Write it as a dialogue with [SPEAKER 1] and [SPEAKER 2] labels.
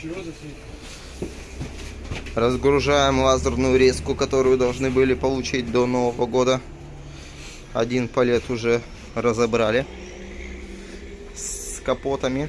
[SPEAKER 1] Чего засветил?
[SPEAKER 2] Разгружаем лазерную резку, которую должны были получить до Нового года. Один палет уже разобрали с капотами.